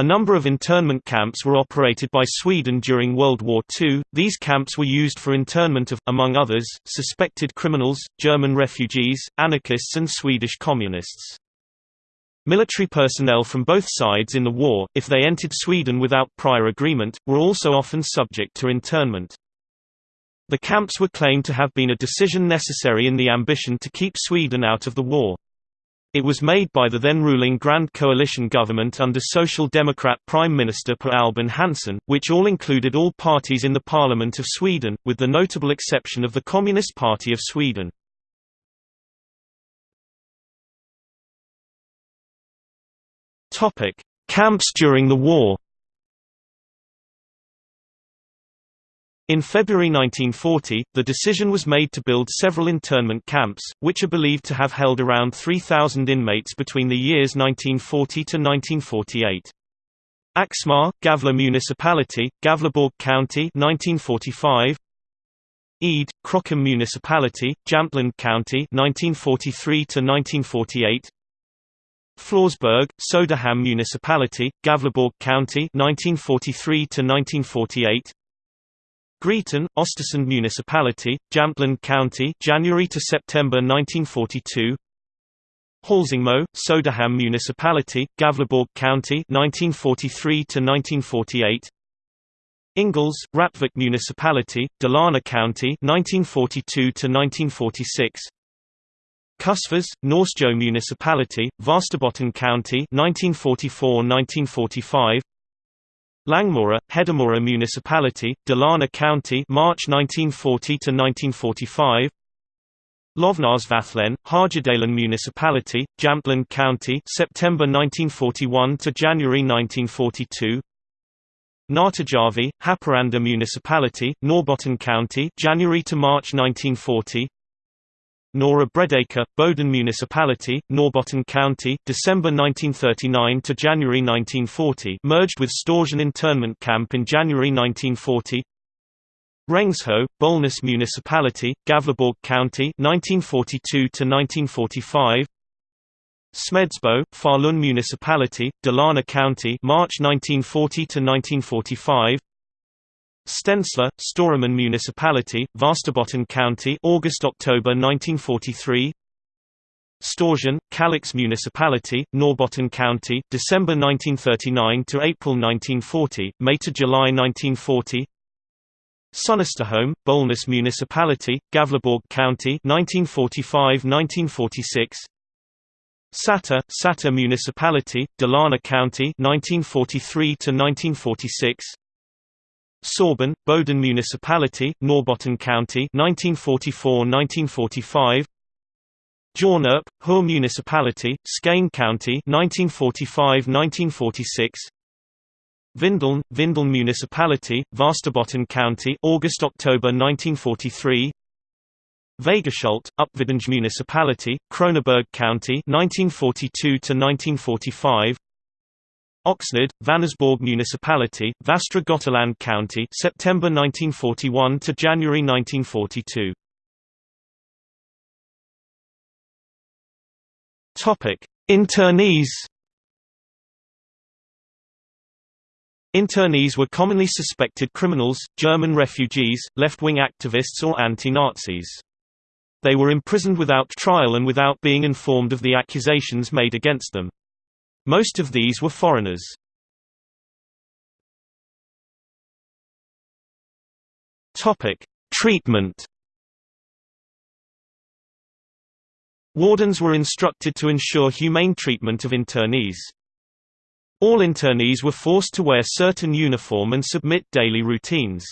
A number of internment camps were operated by Sweden during World War II. These camps were used for internment of, among others, suspected criminals, German refugees, anarchists and Swedish communists. Military personnel from both sides in the war, if they entered Sweden without prior agreement, were also often subject to internment. The camps were claimed to have been a decision necessary in the ambition to keep Sweden out of the war. It was made by the then-ruling Grand Coalition government under Social Democrat Prime Minister Per Albin Hansson, which all included all parties in the Parliament of Sweden, with the notable exception of the Communist Party of Sweden. Camps during the war In February 1940, the decision was made to build several internment camps, which are believed to have held around 3,000 inmates between the years 1940 to 1948. Axmar, Gavle Municipality, Gavleborg County 1945. Eid, Krokom Municipality, Jämtland County 1943 to 1948. Florsburg, Söderhamn Municipality, Gavleborg County 1943 to 1948. Gryten, Östersund Municipality, Jämtland County, January to September 1942. Hälsingmo, Söderhamn Municipality, Gavleborg County, 1943 to 1948. Ingalls, Rättvik Municipality, Dalarna County, 1942 to 1946. Kusfors, Norsjö Municipality, Västerbotten County, 1944-1945. Langmora, Hedemora Municipality, Dalarna County March 1940 to 1945 Lövnäsvallen, Härjedalen Municipality, Jämtland County September 1941 to January 1942 Nätterjärvi, Haparanda Municipality, Norrbotten County January to March 1940 Norra Bredåker, Boden Municipality, Norrbotten County, December 1939 to January 1940, merged with Storsjön internment camp in January 1940. Rengsjö, Bollnäs Municipality, Gavleborg County, 1942 to 1945. Smedsbo, Falun Municipality, Dalarna County, March 1940 to 1945. Stensele, Storuman Municipality, Västerbotten County August–October 1943 Storsjön, Kalix Municipality, Norrbotten County, December 1939 to April 1940, May to July 1940. Sunnesterholm, Bollnäs Municipality, Gavleborg County, 1945–1946. Säter, Säter Municipality, Dalarna County, 1943 to 1946. Sorben, Boden Municipality, Norrbotten County 1944–1945 Hjornarp, Höör Municipality, Skane County 1945–1946 Vindeln, Vindeln Municipality, Västerbotten County August–October 1943 Vegaschult, Uppvidinge Municipality, Kronoberg County 1942–1945 Öxnered, Vänersborg Municipality, Västra Götaland County, September 1941 to January 1942. Topic: Internees. Internees were commonly suspected criminals, German refugees, left-wing activists or anti-Nazis. They were imprisoned without trial and without being informed of the accusations made against them. Most of these were foreigners. Treatment. Wardens were instructed to ensure humane treatment of internees. All internees were forced to wear certain uniform and submit daily routines.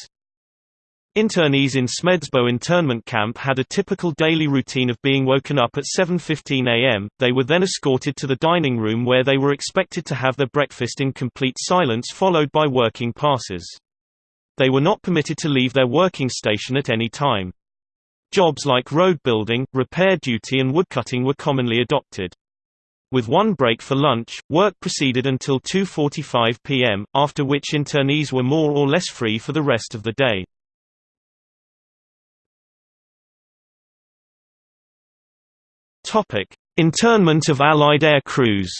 Internees in Smedsbo internment camp had a typical daily routine of being woken up at 7.15 am, they were then escorted to the dining room where they were expected to have their breakfast in complete silence followed by working passes. They were not permitted to leave their working station at any time. Jobs like road building, repair duty and woodcutting were commonly adopted. With one break for lunch, work proceeded until 2.45 pm, after which internees were more or less free for the rest of the day. Topic: Internment of Allied air crews.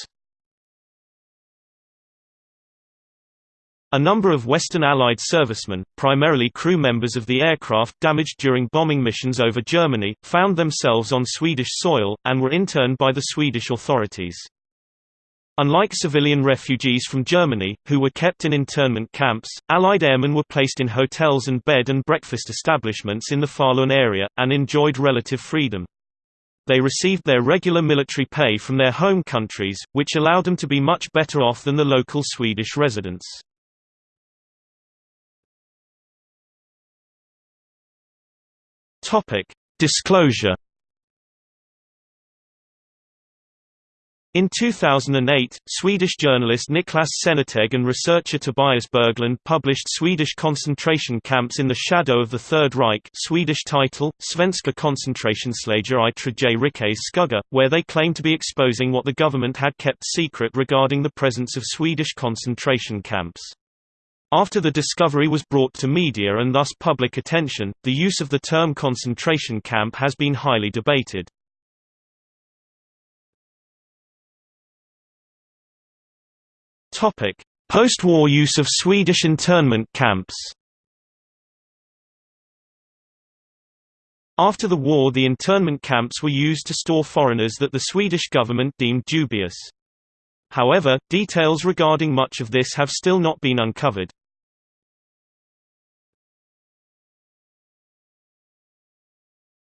A number of Western Allied servicemen, primarily crew members of the aircraft damaged during bombing missions over Germany, found themselves on Swedish soil, and were interned by the Swedish authorities. Unlike civilian refugees from Germany, who were kept in internment camps, Allied airmen were placed in hotels and bed and breakfast establishments in the Falun area, and enjoyed relative freedom. They received their regular military pay from their home countries, which allowed them to be much better off than the local Swedish residents. Disclosure In 2008, Swedish journalist Niclas Sennerteg and researcher Tobias Berglund published Swedish concentration camps in the shadow of the Third Reich Swedish title, Svenska koncentrationsläger i Tredje Reichets skugga, where they claim to be exposing what the government had kept secret regarding the presence of Swedish concentration camps. After the discovery was brought to media and thus public attention, the use of the term concentration camp has been highly debated. Post-war use of Swedish internment camps. After the war the internment camps were used to store foreigners that the Swedish government deemed dubious. However, details regarding much of this have still not been uncovered.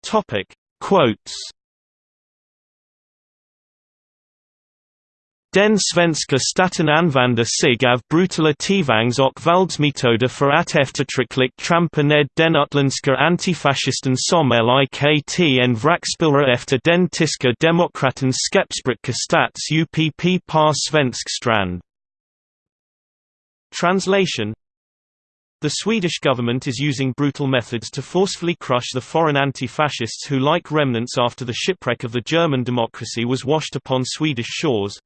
Topic: Quotes Den svenska staten använder sig av brutala tvangs och våldsmetoder för att eftertryckligt trampa ned den utländska antifascisten som likt en vrakspillra efter den tyska demokratens skepsbricka stats upp par svensk strand. Translation the Swedish government is using brutal methods to forcefully crush the foreign anti-fascists who like remnants after the shipwreck of the German democracy was washed upon Swedish shores.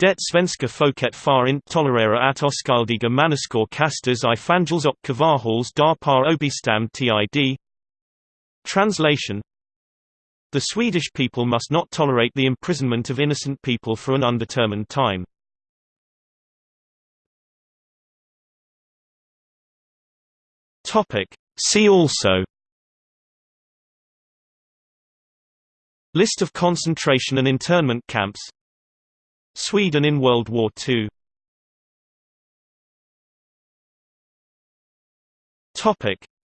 Det svenska folket far inte tolerera att oskyldiga människor kastas i fangels och kvarhålls där par obestämd tid. Translation The Swedish people must not tolerate the imprisonment of innocent people for an undetermined time. See also List of concentration and internment camps Sweden in World War II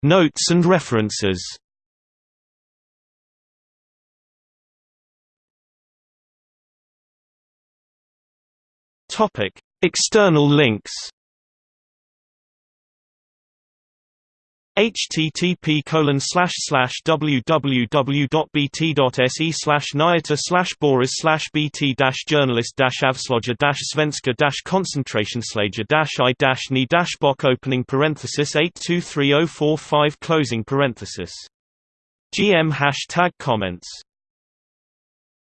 Notes and references. External links http colon www.bt.se slash nyheter slash boris slash bt journalist dash svenska dash i ni bock opening parenthesis 823045 closing parenthesis GM hashtag comments